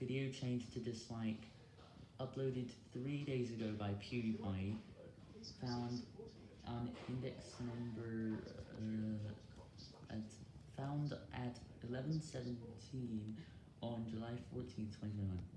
Video changed to dislike. Uploaded 3 days ago by PewDiePie. Found on index number, uh, at, found at 1117 on July 14, 2021.